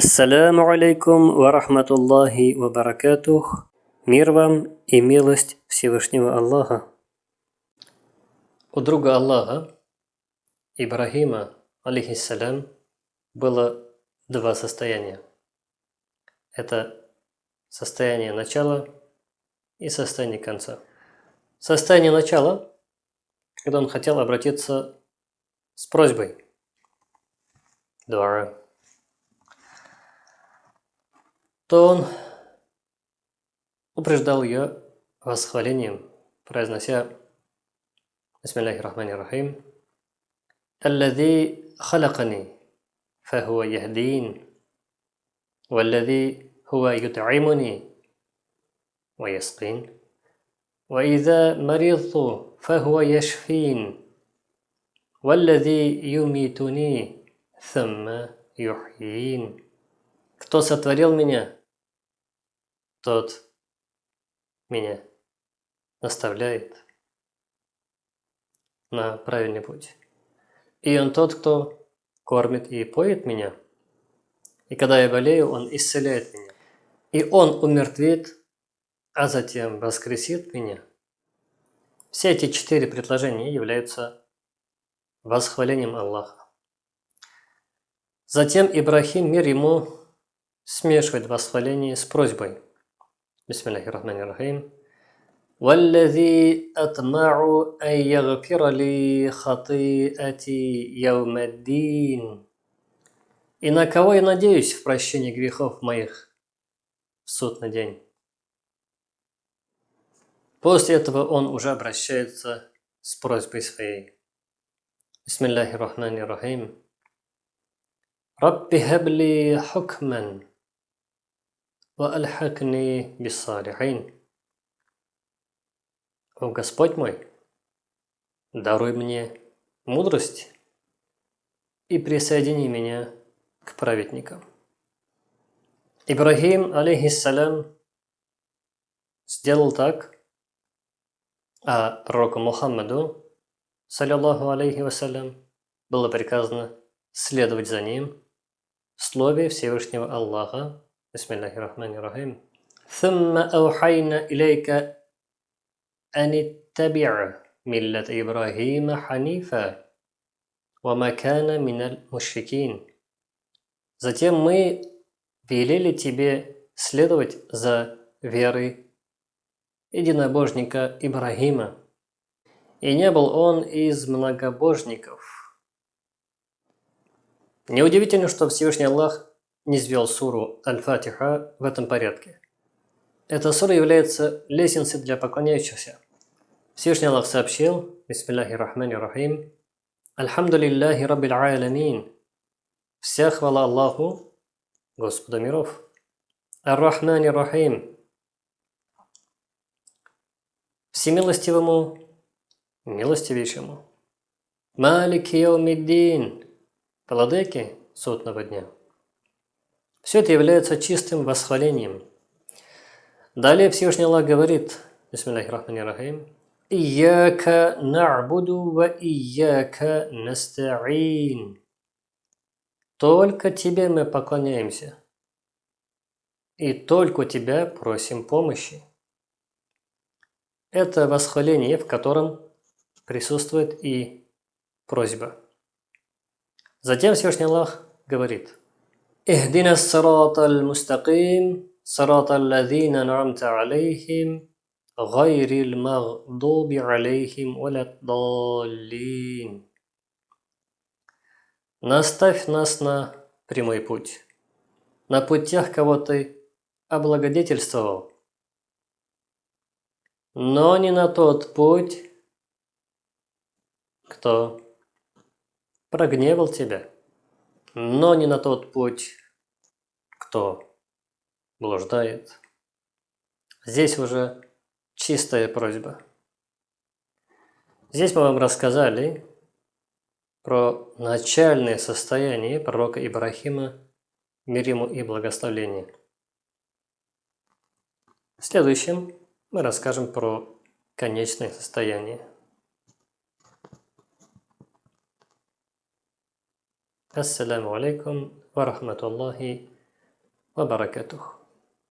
Ассаляму алейкум ва рахматуллахи ва баракатух. Мир вам и милость Всевышнего Аллаха. У друга Аллаха, Ибрахима, алейхиссалям, было два состояния. Это состояние начала и состояние конца. Состояние начала, когда он хотел обратиться с просьбой. Дуара то он упреждал ее восхвалением, произнося Бисмиллахи рахмани рахим الذي خلقني فهو يهدين والذي هو يطعمني ويسقين وإذا مرضت فهو يشفين والذي يميتني ثم يحيين Кто сотворил меня, тот меня наставляет на правильный путь. И он тот, кто кормит и поет меня. И когда я болею, он исцеляет меня. И он умертвит, а затем воскресит меня. Все эти четыре предложения являются восхвалением Аллаха. Затем Ибрахим, мир ему, смешивает восхваление с просьбой. Бисмиллахи рахмани рахим. والذي أطمع أن يغفر لي خطيئتي يوم الدين И на кого я надеюсь в прощении грехов моих в судный день. После этого он уже обращается с просьбой своей. Бисмиллахи рахмани рахим. Рабби хабли хукман وألحقني بالصالحين. О Господь мой, даруй мне мудрость и присоедини меня к праведникам. Ибрахим, алейхиссалям, сделал так, а пророку Мухаммаду, саллиллаху алейхи вассалям, было приказано следовать за ним в слове Всевышнего Аллаха, بسم الله الرحمن الرحيم ثم أوحينا إليك أن اتبع ملة إبراهيم حنيفا وما كان من المشركين Затем мы велели тебе следовать за верой единобожника Ибрагима. И не был он из многобожников. Неудивительно, что Всевышний Аллах не свел суру Аль-Фатиха в этом порядке. Эта сура является лестницей для поклоняющихся. Всевышний Аллах сообщил, Бисмиллахи Рахмани Рахим, Альхамдулиллахи Раббил Аламин. Вся хвала Аллаху, Господа миров. Ар-Рахмани Рахим. Всемилостивому, милостивейшему. Малик Яумиддин. Владыки судного дня. Все это является чистым восхвалением. Далее Всевышний Аллах говорит, Бисмиллахи рахмани рахим, «Ияка на'буду ва ияка наста'ин». Только Тебе мы поклоняемся, и только Тебя просим помощи. Это восхваление, в котором присутствует и просьба. Затем Всевышний Аллах говорит, اهدنا الصراط المستقيم صراط الذين أنعمت عليهم غير المغضوب عليهم ولا الضالين Наставь нас на прямой путь, на путь тех, кого ты облагодетельствовал, но не на тот путь, кто прогневал тебя но не на тот путь, кто блуждает. Здесь уже чистая просьба. Здесь мы вам рассказали про начальное состояние пророка Ибрахима, мир ему и благословение. В следующем мы расскажем про конечное состояние. Ассаламу алейкум ва ва баракатух.